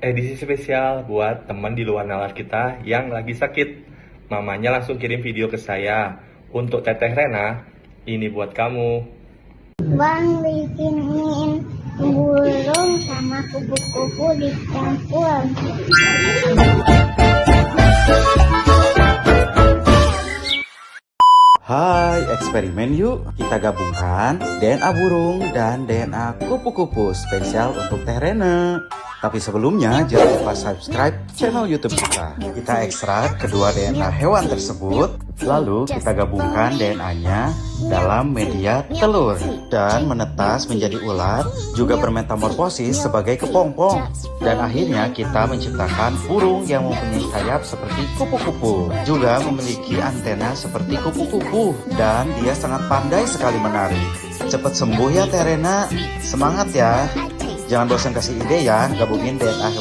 edisi spesial buat teman di luar nalar kita yang lagi sakit. Mamanya langsung kirim video ke saya. Untuk Teteh Rena, ini buat kamu. Bang bikinin burung sama kupu-kupu dicampur. Hai, eksperimen yuk. Kita gabungkan DNA burung dan DNA kupu-kupu spesial untuk Teh Rene. Tapi sebelumnya jangan lupa subscribe channel YouTube kita. Kita ekstrak kedua DNA hewan tersebut, lalu kita gabungkan DNA-nya dalam media telur dan menetas menjadi ulat, juga bermetamorfosis sebagai kepompong. Dan akhirnya kita menciptakan burung yang mempunyai sayap seperti kupu-kupu, juga memiliki antena seperti kupu-kupu dan dia sangat pandai sekali menari. Cepat sembuh ya Terena, semangat ya. Jangan bosan kasih ide ya, gabungin DNA